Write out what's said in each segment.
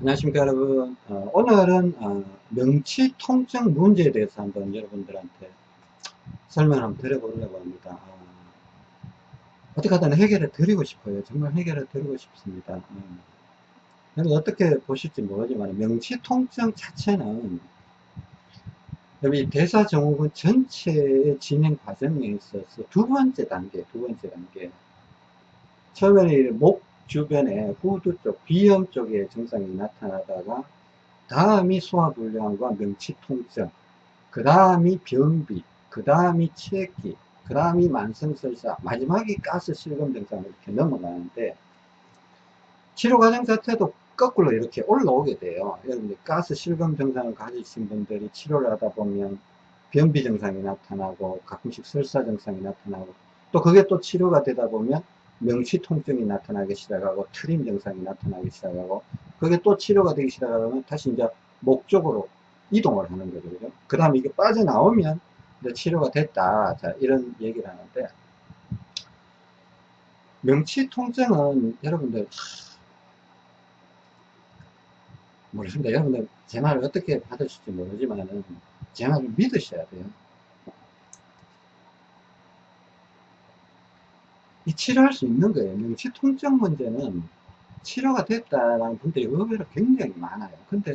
안녕하십니까 여러분. 어, 오늘은 어, 명치 통증 문제에 대해서 한번 여러분들한테 설명 한번 드려보려고 합니다. 어, 어떻게 하든 해결해 드리고 싶어요. 정말 해결해 드리고 싶습니다. 음. 여러분 어떻게 보실지 모르지만 명치 통증 자체는 여기 대사증후군 전체의 진행 과정에 있어서 두 번째 단계 두 번째 단계. 처음에는 목 주변에 후두 쪽, 비염 쪽에 증상이 나타나다가 다음이 소화불량과 명치통증, 그 다음이 변비, 그 다음이 체기, 그 다음이 만성설사, 마지막이 가스 실금 증상으로 이렇게 넘어가는데 치료 과정 자체도 거꾸로 이렇게 올라오게 돼요. 여러분들 가스 실금 증상을 가지신 분들이 치료를 하다 보면 변비 증상이 나타나고 가끔씩 설사 증상이 나타나고 또 그게 또 치료가 되다 보면 명치 통증이 나타나기 시작하고 트림 증상이 나타나기 시작하고 그게 또 치료가 되기 시작하면 다시 이제 목 쪽으로 이동을 하는 거죠. 그죠? 그 다음에 이게 빠져나오면 치료가 됐다. 자, 이런 얘기를 하는데 명치 통증은 여러분들 모르겠습니다. 여러분들 제 말을 어떻게 받으실지 모르지만은 제 말을 믿으셔야 돼요. 이 치료할 수 있는 거예요. 명치 통증 문제는 치료가 됐다라는 분들이 의외로 굉장히 많아요. 근데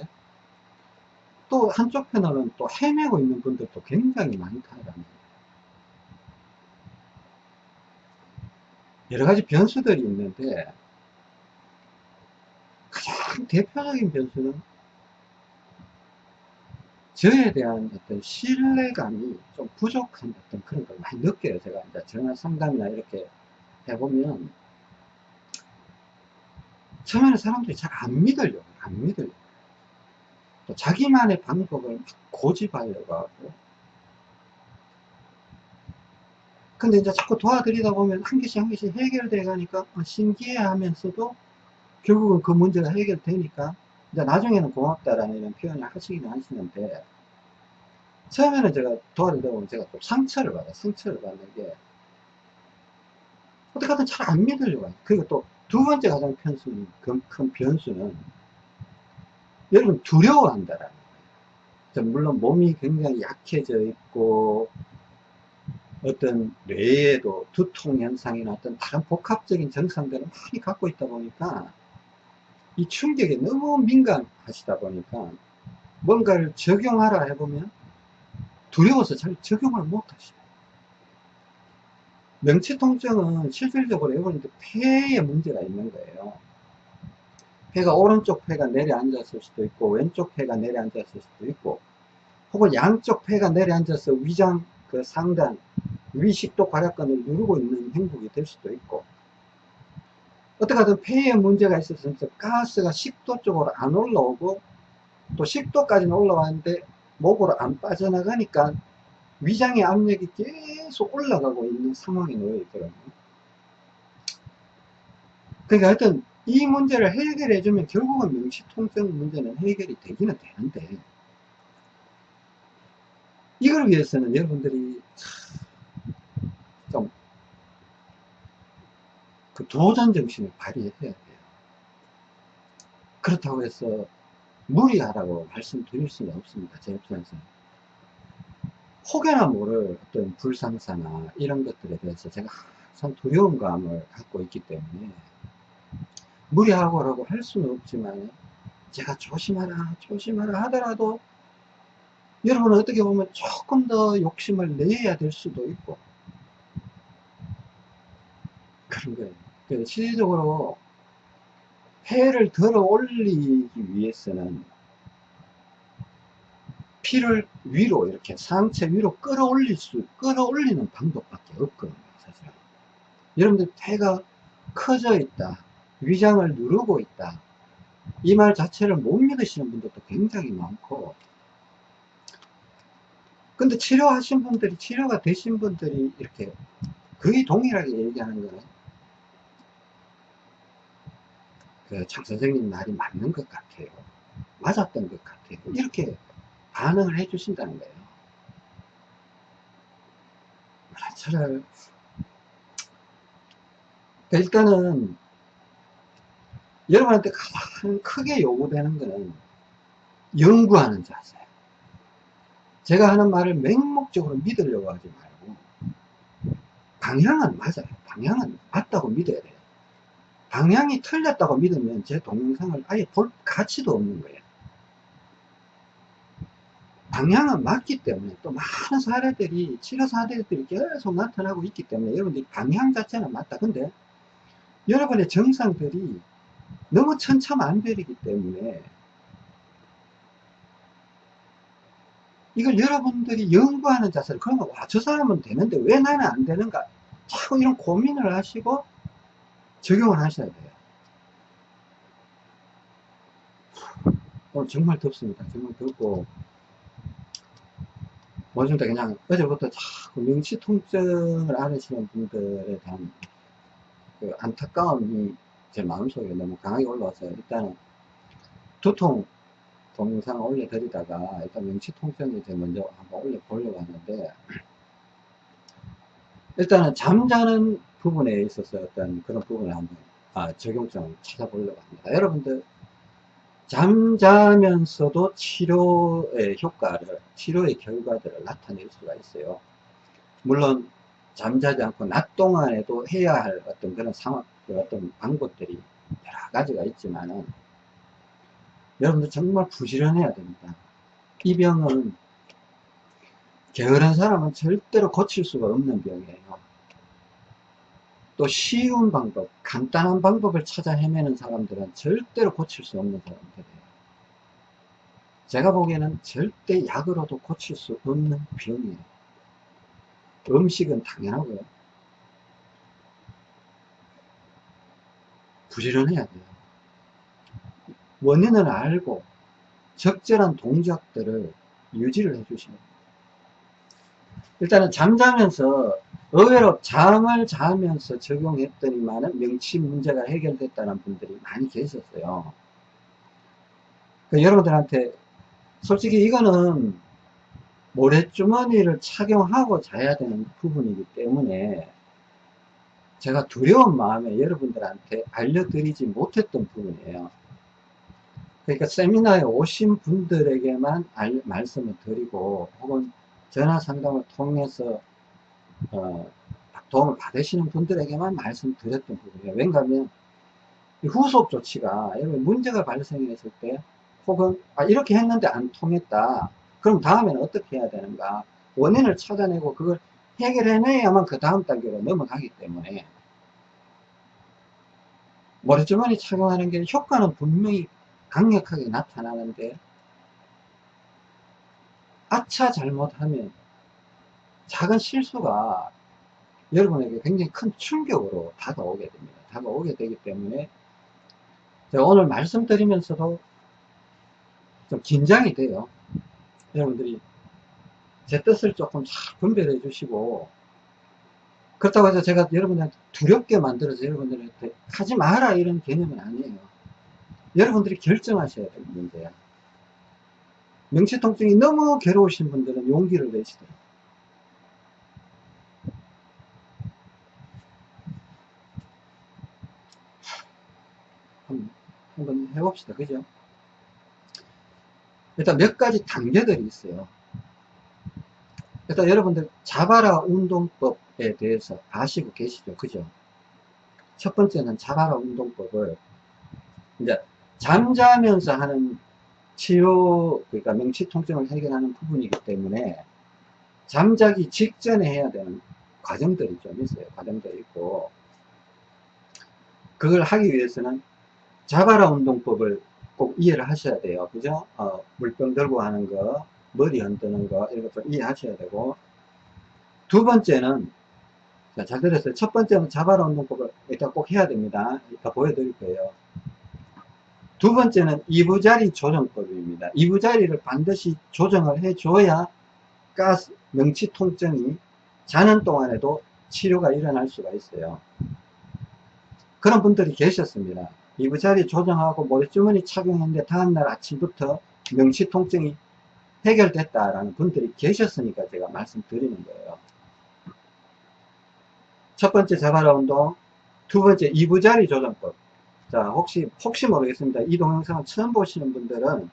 또 한쪽 편으로는 또 헤매고 있는 분들도 굉장히 많다라는 거예요. 여러 가지 변수들이 있는데 가장 대표적인 변수는 저에 대한 어떤 신뢰감이 좀 부족한 어떤 그런 걸 많이 느껴요. 제가 이제 전화 상담이나 이렇게 해보면 처음에는 사람들이 잘 안 믿으려고 안 믿으려고. 또 자기만의 방법을 고집하려고 하고. 근데 이제 자꾸 도와드리다 보면 한 개씩 한 개씩 해결돼 가니까 어, 신기해 하면서도 결국은 그 문제가 해결되니까 이제 나중에는 고맙다라는 이런 표현을 하시긴 하시는데 처음에는 제가 도와드리다 보면 제가 또 상처를 받아 상처를 받는 게 어떻게 하든 잘 안 믿으려고. 그리고 또 두 번째 가장 편수는, 큰, 큰 변수는 여러분 두려워한다라는 거예요. 물론 몸이 굉장히 약해져 있고 어떤 뇌에도 두통 현상이나 어떤 다른 복합적인 증상들을 많이 갖고 있다 보니까 이 충격에 너무 민감하시다 보니까 뭔가를 적용하라 해보면 두려워서 잘 적용을 못 하시죠. 명치통증은 실질적으로 여러분들 폐에 문제가 있는 거예요. 폐가 오른쪽 폐가 내려앉았을 수도 있고 왼쪽 폐가 내려앉았을 수도 있고 혹은 양쪽 폐가 내려앉아서 위장 그 상단 위식도 괄약근을 누르고 있는 행복이 될 수도 있고 어떻게 하든 폐에 문제가 있어서 가스가 식도 쪽으로 안 올라오고 또 식도까지는 올라왔는데 목으로 안 빠져나가니까 위장의 압력이 계속 올라가고 있는 상황에 놓여 있더라고요. 그러니까 하여튼 이 문제를 해결해 주면 결국은 명시통증 문제는 해결이 되기는 되는데 이걸 위해서는 여러분들이 좀 그 도전 정신을 발휘해야 돼요. 그렇다고 해서 무리하라고 말씀드릴 수는 없습니다. 제 입장에서는. 혹여나 모를 어떤 불상사나 이런 것들에 대해서 제가 항상 두려운 감을 갖고 있기 때문에 무리하고라고 할 수는 없지만 제가 조심하라 조심하라 하더라도 여러분은 어떻게 보면 조금 더 욕심을 내야 될 수도 있고 그런 거예요. 실질적으로 폐를 들어 올리기 위해서는 피를 위로 이렇게 상체 위로 끌어올릴 수 끌어올리는 방법밖에 없거든요 사실은. 여러분들 폐가 커져 있다 위장을 누르고 있다 이 말 자체를 못 믿으시는 분들도 굉장히 많고. 근데 치료하신 분들이 치료가 되신 분들이 이렇게 거의 동일하게 얘기하는 거는 그장 선생님 말이 맞는 것 같아요. 맞았던 것 같아요. 이렇게 반응을 해 주신다는 거예요. 저를 일단은 여러분한테 가장 크게 요구되는 거는 연구하는 자세. 제가 하는 말을 맹목적으로 믿으려고 하지 말고 방향은 맞아요. 방향은 맞다고 믿어야 돼요. 방향이 틀렸다고 믿으면 제 동영상을 아예 볼 가치도 없는 거예요. 방향은 맞기 때문에 또 많은 사례들이 치료 사례들이 계속 나타나고 있기 때문에 여러분들이 방향 자체는 맞다. 근데 여러분의 정상들이 너무 천차만별이기 때문에 이걸 여러분들이 연구하는 자세를 그러면 와 저 사람은 되는데 왜 나는 안 되는가? 자꾸 이런 고민을 하시고 적용을 하셔야 돼요. 오늘 정말 덥습니다. 정말 덥고 뭐좀 그냥 어제부터 자꾸 명치 통증을 앓으시는 분들에 대한 그 안타까움이 제 마음속에 너무 강하게 올라왔어요 일단은 두통 동영상을 올려드리다가 일단 명치 이제 먼저 한번 올려보려고 하는데 일단은 잠자는 부분에 있어서 어떤 그런 부분을 한번 아, 적용점을 찾아보려고 합니다. 여러분들 잠자면서도 치료의 효과를 치료의 결과들을 나타낼 수가 있어요. 물론 잠자지 않고 낮 동안에도 해야 할 어떤 그런 상황 그 어떤 방법들이 여러 가지가 있지만은 여러분들 정말 부지런해야 됩니다. 이 병은 게으른 사람은 절대로 고칠 수가 없는 병이에요. 또 쉬운 방법, 간단한 방법을 찾아 헤매는 사람들은 절대로 고칠 수 없는 사람들이에요. 제가 보기에는 절대 약으로도 고칠 수 없는 병이에요. 음식은 당연하고요. 부지런해야 돼요. 원인을 알고 적절한 동작들을 유지를 해주시면 일단은 잠자면서 의외로 잠을 자면서 적용했더니만은 명치 문제가 해결됐다는 분들이 많이 계셨어요. 그러니까 여러분들한테 솔직히 이거는 모래주머니를 착용하고 자야 되는 부분이기 때문에 제가 두려운 마음에 여러분들한테 알려드리지 못했던 부분이에요. 그러니까 세미나에 오신 분들에게만 알, 말씀을 드리고 혹은 전화 상담을 통해서 어, 도움을 받으시는 분들에게만 말씀드렸던 부분이에요. 왜냐하면 후속 조치가 여러분 문제가 발생했을 때 혹은 아, 이렇게 했는데 안 통했다. 그럼 다음에는 어떻게 해야 되는가? 원인을 찾아내고 그걸 해결해내야만 그 다음 단계로 넘어가기 때문에 머리주머니 착용하는 게 효과는 분명히 강력하게 나타나는데 아차 잘못하면 작은 실수가 여러분에게 굉장히 큰 충격으로 다가오게 됩니다. 다가오게 되기 때문에 제가 오늘 말씀드리면서도 좀 긴장이 돼요. 여러분들이 제 뜻을 조금 잘 분별해 주시고 그렇다고 해서 제가 여러분한테 두렵게 만들어서 여러분들한테 하지 마라 이런 개념은 아니에요. 여러분들이 결정하셔야 될 문제야. 명치통증이 너무 괴로우신 분들은 용기를 내시더라고요. 한번 해봅시다. 그죠? 일단 몇 가지 단계들이 있어요. 일단 여러분들 자바라 운동법에 대해서 아시고 계시죠? 그죠? 첫 번째는 자바라 운동법을 이제 잠자면서 하는 치료, 그러니까 명치 통증을 해결하는 부분이기 때문에 잠자기 직전에 해야 되는 과정들이 좀 있어요. 과정들이 있고 그걸 하기 위해서는 자바라 운동법을 꼭 이해를 하셔야 돼요. 그죠? 어, 물병 들고 하는 거, 머리 흔드는 거, 이런 것들 이해하셔야 되고. 두 번째는, 자, 잘 들었어요. 첫 번째는 자바라 운동법을 일단 꼭 해야 됩니다. 이따 보여드릴 거예요. 두 번째는 이부자리 조정법입니다. 이부자리를 반드시 조정을 해줘야 가스, 명치 통증이 자는 동안에도 치료가 일어날 수가 있어요. 그런 분들이 계셨습니다. 이부자리 조정하고 머리주머니 착용했는데 다음날 아침부터 명치 통증이 해결됐다라는 분들이 계셨으니까 제가 말씀드리는 거예요. 첫 번째 자바라 운동, 두 번째 이부자리 조정법. 자, 혹시, 혹시 모르겠습니다. 이 동영상을 처음 보시는 분들은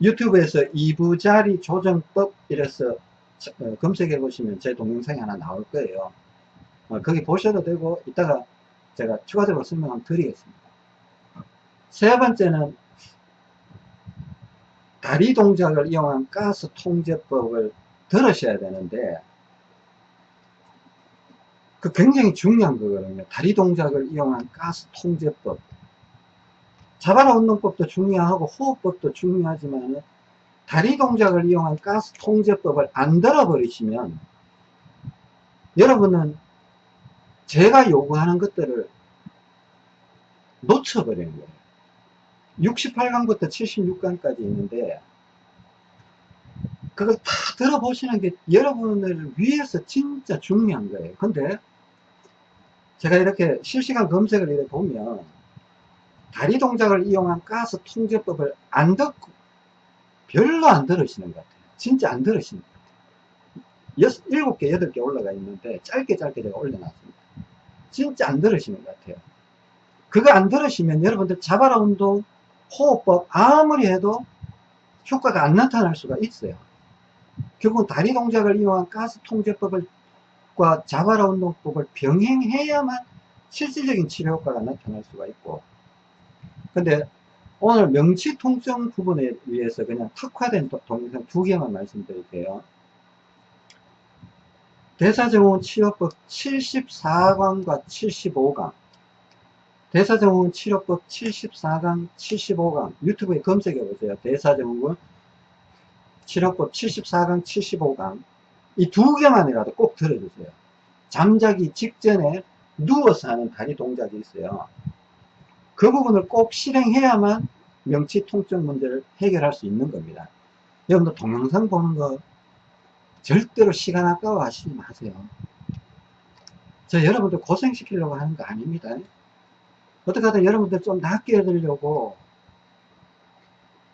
유튜브에서 이부자리 조정법 이래서 어, 검색해 보시면 제 동영상이 하나 나올 거예요. 어, 거기 보셔도 되고, 이따가 제가 추가적으로 설명 한번 드리겠습니다. 세 번째는 다리 동작을 이용한 가스 통제법을 들으셔야 되는데 그 굉장히 중요한 거거든요. 다리 동작을 이용한 가스 통제법. 자바라 운동법도 중요하고 호흡법도 중요하지만 다리 동작을 이용한 가스 통제법을 안 들어버리시면 여러분은 제가 요구하는 것들을 놓쳐버리는 거예요. 68강부터 76강까지 있는데 그걸 다 들어보시는 게 여러분을 위해서 진짜 중요한 거예요. 근데 제가 이렇게 실시간 검색을 이렇게 보면 다리 동작을 이용한 가스 통제법을 안 듣고 별로 안 들으시는 것 같아요. 진짜 안 들으시는 것 같아요. 여섯, 일곱 개, 여덟 개 올라가 있는데 짧게 짧게 제가 올려놨습니다. 진짜 안 들으시는 것 같아요. 그거 안 들으시면 여러분들 자바라 운동, 호흡법 아무리 해도 효과가 안 나타날 수가 있어요. 결국은 다리 동작을 이용한 가스 통제법을 과 자바라 운동법을 병행해야만 실질적인 치료 효과가 나타날 수가 있고 근데 오늘 명치 통증 부분에 의해서 그냥 특화된 동영상 두 개만 말씀드릴게요. 대사증후군 치료법 74강과 75강 대사증후군 치료법 74강 75강 유튜브에 검색해 보세요. 대사증후군 치료법 74강 75강 이 두 개만이라도 꼭 들어주세요. 잠자기 직전에 누워서 하는 다리 동작이 있어요. 그 부분을 꼭 실행해야만 명치 통증 문제를 해결할 수 있는 겁니다. 여러분들 동영상 보는 거 절대로 시간 아까워 하시지 마세요. 저 여러분들 고생시키려고 하는 거 아닙니다. 어떻게 하든 여러분들 좀 낫게 해드리려고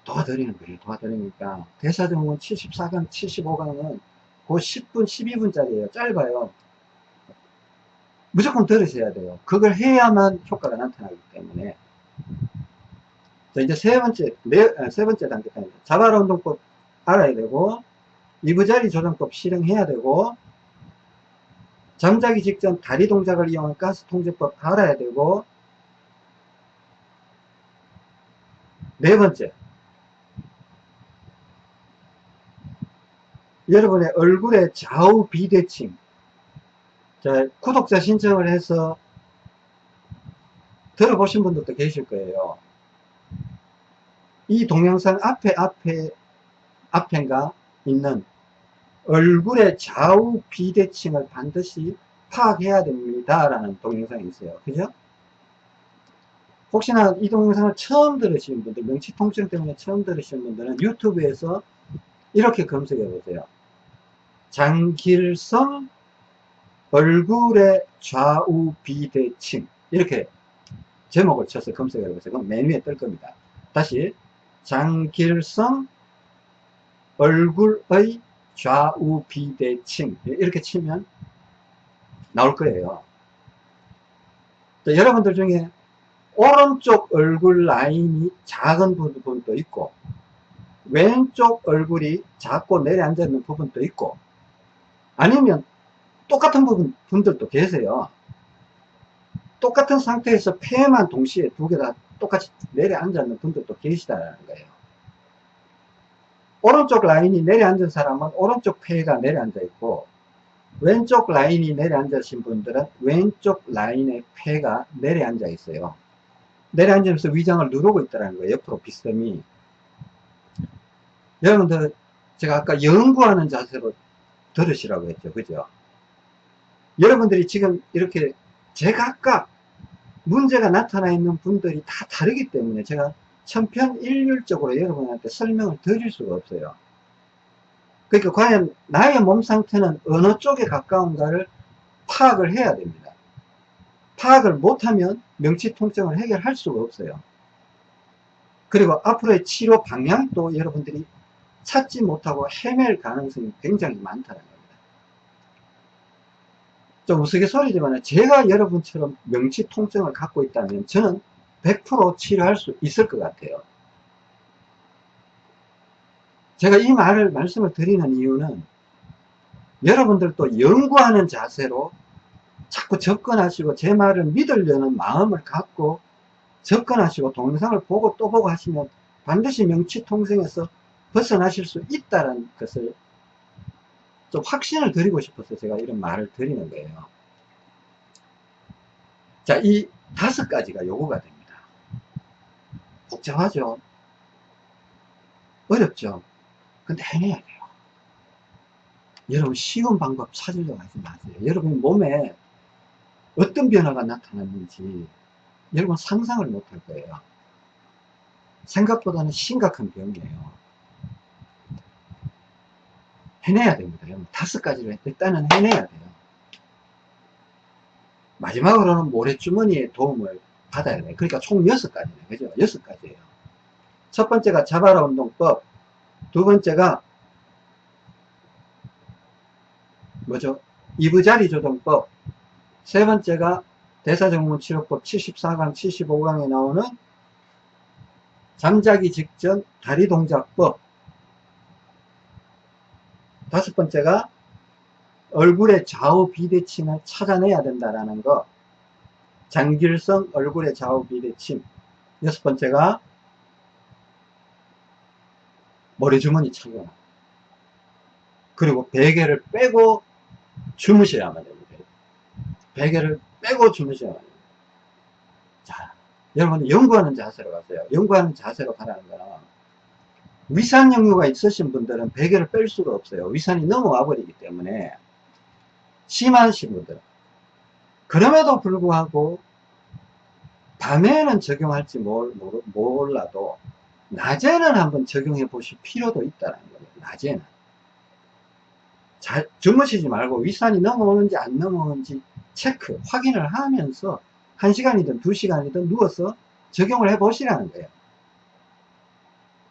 도와드리는 거예요. 도와드리니까. 대사증후군 74강, 75강은 그 10분, 12분짜리예요. 짧아요. 무조건 들으셔야 돼요. 그걸 해야만 효과가 나타나기 때문에. 자, 이제 세 번째, 네, 아, 세 번째 단계입니다. 자바라 운동법 알아야 되고, 이부자리 조정법 실행해야 되고, 잠자기 직전 다리 동작을 이용한 가스 통제법 알아야 되고, 네 번째, 여러분의 얼굴의 좌우 비대칭. 자, 구독자 신청을 해서 들어보신 분들도 계실 거예요. 이 동영상 앞에, 앞에, 앞엔가 있는 얼굴의 좌우 비대칭을 반드시 파악해야 됩니다. 라는 동영상이 있어요. 그죠? 혹시나 이 동영상을 처음 들으시는 분들, 명치통증 때문에 처음 들으시는 분들은 유튜브에서 이렇게 검색해 보세요. 장길성 얼굴의 좌우 비대칭 이렇게 제목을 쳐서 검색해 보세요. 그럼 맨 위에 뜰 겁니다. 다시 장길성 얼굴의 좌우 비대칭 이렇게 치면 나올 거예요. 여러분들 중에 오른쪽 얼굴 라인이 작은 부분도 있고 왼쪽 얼굴이 작고 내려앉아 있는 부분도 있고 아니면 똑같은 부분, 분들도 계세요. 똑같은 상태에서 폐만 동시에 두 개 다 똑같이 내려앉아 있는 분들도 계시다는 거예요. 오른쪽 라인이 내려앉은 사람은 오른쪽 폐가 내려앉아 있고 왼쪽 라인이 내려앉으신 분들은 왼쪽 라인의 폐가 내려앉아 있어요. 내려앉으면서 위장을 누르고 있다는 거예요. 옆으로 비스듬히. 여러분들 제가 아까 연구하는 자세로 들으시라고 했죠. 그죠? 여러분들이 지금 이렇게 제각각 문제가 나타나 있는 분들이 다 다르기 때문에 제가 천편일률적으로 여러분한테 설명을 드릴 수가 없어요. 그러니까 과연 나의 몸 상태는 어느 쪽에 가까운가를 파악을 해야 됩니다. 파악을 못하면 명치 통증을 해결할 수가 없어요. 그리고 앞으로의 치료 방향도 여러분들이 찾지 못하고 헤맬 가능성이 굉장히 많다는 겁니다. 좀 우스갯소리지만 제가 여러분처럼 명치 통증을 갖고 있다면 저는 100% 치료할 수 있을 것 같아요. 제가 이 말을 말씀을 드리는 이유는 여러분들도 연구하는 자세로 자꾸 접근하시고 제 말을 믿으려는 마음을 갖고 접근하시고 동영상을 보고 또 보고 하시면 반드시 명치통생에서 벗어나실 수 있다는 것을 좀 확신을 드리고 싶어서 제가 이런 말을 드리는 거예요. 자, 이 다섯 가지가 요구가 됩니다. 복잡하죠? 어렵죠? 근데 해내야 돼요. 여러분 쉬운 방법 찾으려고 하지 마세요. 여러분 몸에 어떤 변화가 나타났는지 여러분 상상을 못 할 거예요. 생각보다는 심각한 병이에요. 해내야 됩니다. 다섯 가지를 일단은 해내야 돼요. 마지막으로는 모래주머니의 도움을 받아야 돼요. 그러니까 총 여섯 가지네. 그죠? 여섯 가지예요. 첫 번째가 자바라 운동법, 두 번째가 뭐죠? 이부자리 조정법, 세 번째가 대사정문치료법 74강, 75강에 나오는 잠자기 직전 다리 동작법, 다섯 번째가 얼굴의 좌우 비대칭을 찾아내야 된다라는 거, 장길성 얼굴의 좌우 비대칭, 여섯 번째가 머리주머니 착용, 그리고 베개를 빼고 주무셔야만 됩니다. 베개를 빼고 주무셔야만 됩니다. 자, 여러분 연구하는 자세로 가세요. 연구하는 자세로 가라는 거는 위산 역류가 있으신 분들은 베개를 뺄 수가 없어요. 위산이 넘어와 버리기 때문에 심하신 분들 그럼에도 불구하고 밤에는 적용할지 몰라도 낮에는 한번 적용해 보실 필요도 있다는 거예요. 낮에는 자, 주무시지 말고 윗산이 넘어오는지 안 넘어오는지 체크, 확인을 하면서 1시간이든 2시간이든 누워서 적용을 해 보시라는 거예요.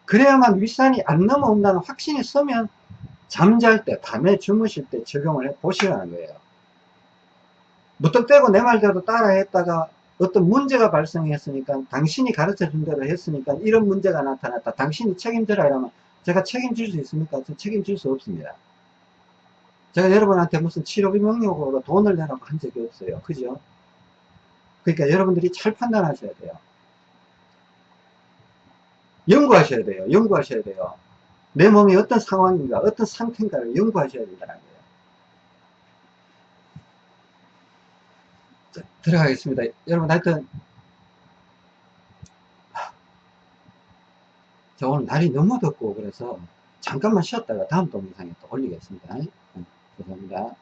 그래야만 윗산이 안 넘어온다는 확신이 서면 잠잘 때, 밤에 주무실 때 적용을 해 보시라는 거예요. 무턱대고 내 말대로 따라 했다가 어떤 문제가 발생했으니까 당신이 가르쳐 준 대로 했으니까 이런 문제가 나타났다. 당신이 책임져라 이러면 제가 책임질 수 있습니까? 저 책임질 수 없습니다. 제가 여러분한테 무슨 치료비 명령으로 돈을 내라고 한 적이 없어요. 그죠? 그러니까 여러분들이 잘 판단하셔야 돼요. 연구하셔야 돼요. 연구하셔야 돼요. 내 몸이 어떤 상황인가, 어떤 상태인가를 연구하셔야 된다는 거예요. 자, 들어가겠습니다. 여러분, 하여튼, 자, 오늘 날이 너무 덥고, 그래서 잠깐만 쉬었다가 다음 동영상에 또 올리겠습니다. 감사합니다.